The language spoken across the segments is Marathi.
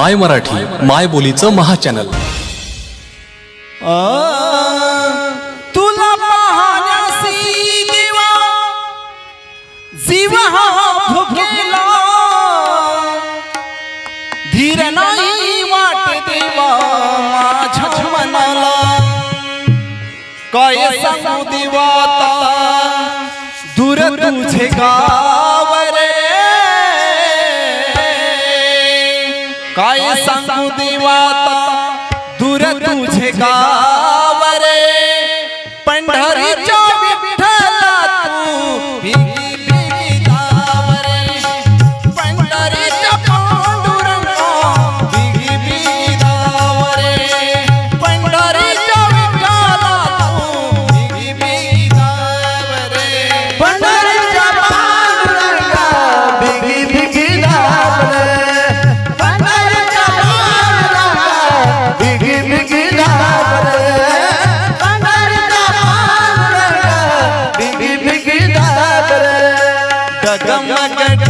माय मराठी माय बोलीचं महाचॅनल. चॅनल जीव वाटते काय सांगू देवा दूर तुझे का जाऊ देवा दूर तुझे का गगम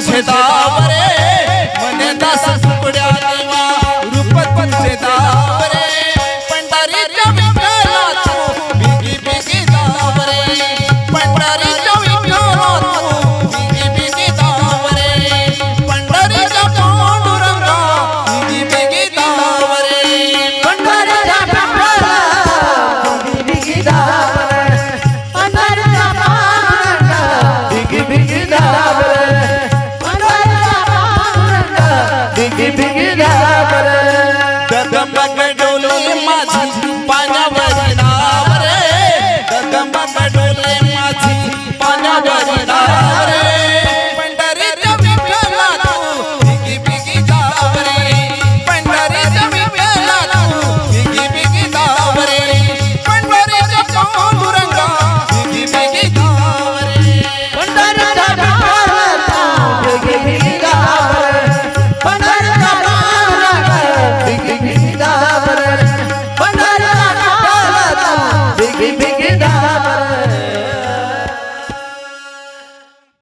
Sẽ ra